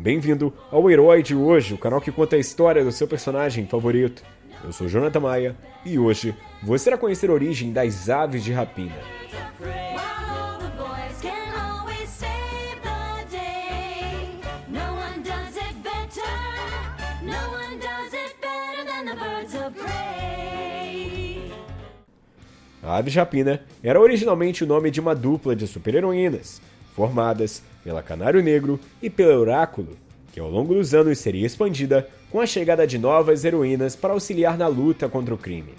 Bem-vindo ao Herói de Hoje, o canal que conta a história do seu personagem favorito. Eu sou Jonathan Maia e hoje você irá conhecer a origem das aves de rapina. A ave de rapina era originalmente o nome de uma dupla de super-heroínas, formadas pela Canário Negro e pelo Oráculo, que ao longo dos anos seria expandida com a chegada de novas heroínas para auxiliar na luta contra o crime.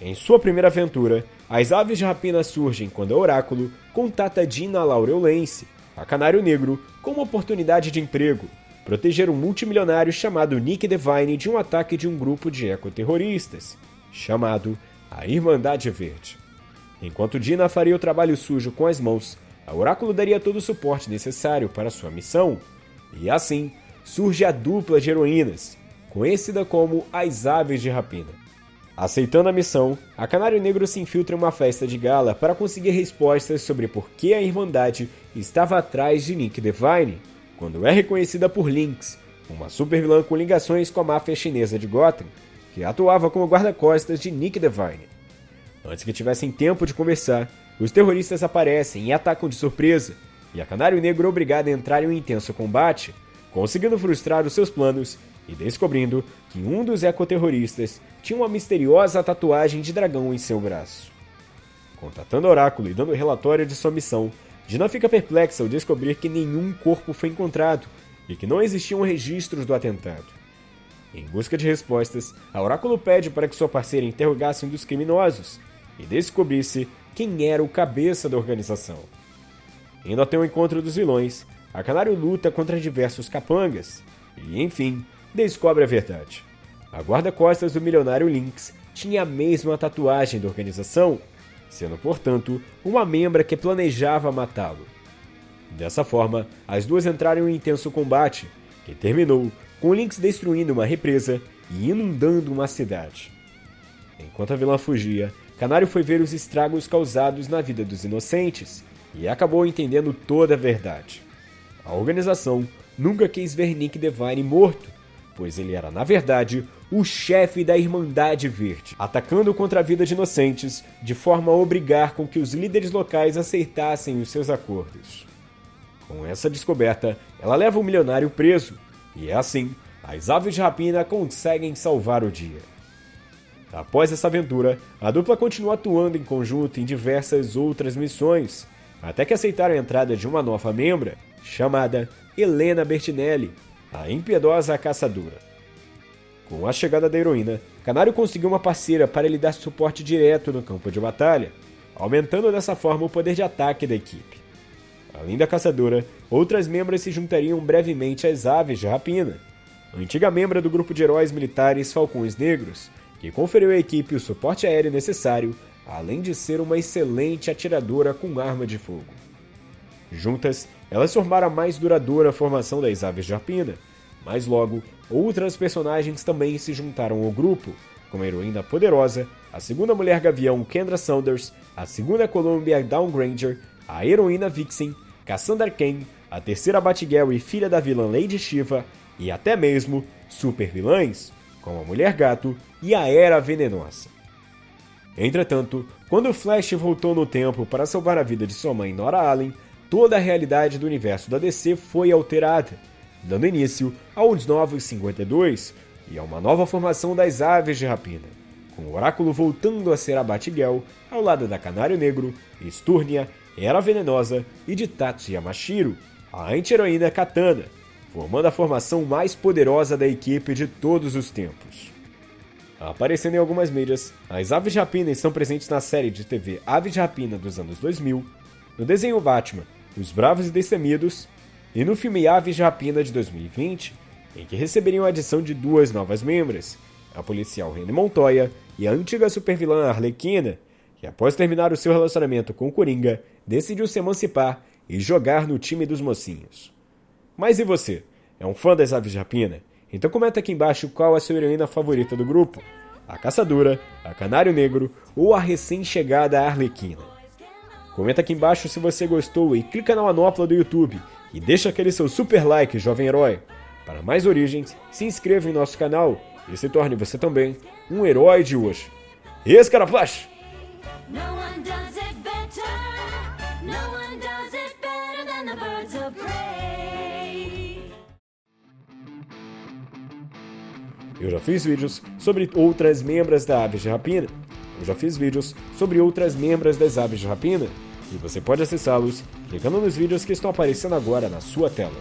Em sua primeira aventura, as aves de rapina surgem quando o Oráculo contata Dina Laureulense, a Canário Negro, com uma oportunidade de emprego, proteger um multimilionário chamado Nick Devine de um ataque de um grupo de ecoterroristas, chamado a Irmandade Verde. Enquanto Dina faria o trabalho sujo com as mãos, a Oráculo daria todo o suporte necessário para sua missão, e assim surge a dupla de heroínas, conhecida como as Aves de Rapina. Aceitando a missão, a Canário Negro se infiltra em uma festa de gala para conseguir respostas sobre por que a Irmandade estava atrás de Nick Devine, quando é reconhecida por Lynx, uma supervilã com ligações com a máfia chinesa de Gotham, que atuava como guarda-costas de Nick Devine. Antes que tivessem tempo de conversar, os terroristas aparecem e atacam de surpresa, e a Canário Negro é obrigada a entrar em um intenso combate, conseguindo frustrar os seus planos e descobrindo que um dos ecoterroristas tinha uma misteriosa tatuagem de dragão em seu braço. Contatando o Oráculo e dando relatório de sua missão, Dina fica perplexa ao descobrir que nenhum corpo foi encontrado e que não existiam registros do atentado. Em busca de respostas, a Oráculo pede para que sua parceira interrogasse um dos criminosos e descobrisse quem era o cabeça da organização. Indo até o encontro dos vilões, a Canário luta contra diversos capangas e, enfim, descobre a verdade. A guarda-costas do milionário Lynx tinha a mesma tatuagem da organização, sendo, portanto, uma membra que planejava matá-lo. Dessa forma, as duas entraram em intenso combate, que terminou com Lynx destruindo uma represa e inundando uma cidade. Enquanto a vilã fugia, Canário foi ver os estragos causados na vida dos inocentes e acabou entendendo toda a verdade. A organização nunca quis ver Nick Devine morto, pois ele era, na verdade, o chefe da Irmandade Verde, atacando contra a vida de inocentes de forma a obrigar com que os líderes locais aceitassem os seus acordos. Com essa descoberta, ela leva o milionário preso e é assim, as aves de rapina conseguem salvar o dia. Após essa aventura, a dupla continua atuando em conjunto em diversas outras missões, até que aceitaram a entrada de uma nova membra, chamada Helena Bertinelli, a impiedosa caçadora. Com a chegada da heroína, Canário conseguiu uma parceira para lhe dar suporte direto no campo de batalha, aumentando dessa forma o poder de ataque da equipe. Além da caçadora, outras membros se juntariam brevemente às aves de rapina. Antiga membra do grupo de heróis militares Falcões Negros, que conferiu à equipe o suporte aéreo necessário, além de ser uma excelente atiradora com arma de fogo. Juntas, elas formaram a mais duradoura formação das aves de rapina, mas logo, outras personagens também se juntaram ao grupo, como a heroína poderosa, a segunda mulher gavião Kendra Saunders, a segunda Columbia Dawn Granger, a heroína Vixen Cassandra Cain, a terceira Batgirl e filha da vilã Lady Shiva, e até mesmo super vilãs, como a Mulher Gato e a Era Venenosa. Entretanto, quando Flash voltou no tempo para salvar a vida de sua mãe Nora Allen, toda a realidade do universo da DC foi alterada, dando início aos Novos 52 e a uma nova formação das Aves de Rapina, com o Oráculo voltando a ser a Batgirl ao lado da Canário Negro, Esturnia era venenosa e de Tatsu Yamashiro, a anti-heroína Katana, formando a formação mais poderosa da equipe de todos os tempos. Aparecendo em algumas mídias, as aves de rapina estão presentes na série de TV Aves de Rapina dos anos 2000, no desenho Batman, Os Bravos e Destemidos, e no filme Aves de Rapina de 2020, em que receberiam a adição de duas novas membros, a policial Rene Montoya e a antiga supervilã Arlequina, que após terminar o seu relacionamento com o Coringa, decidiu se emancipar e jogar no time dos mocinhos. Mas e você? É um fã das aves de rapina? Então comenta aqui embaixo qual é a sua heroína favorita do grupo. A Caçadora, a Canário Negro ou a recém-chegada Arlequina. Comenta aqui embaixo se você gostou e clica na manopla do YouTube E deixa aquele seu super like, jovem herói. Para mais origens, se inscreva em nosso canal e se torne você também um herói de hoje. Escaraplash! No Eu já fiz vídeos sobre outras membras da aves de rapina. Eu já fiz vídeos sobre outras membras das aves de rapina. E você pode acessá-los clicando nos vídeos que estão aparecendo agora na sua tela.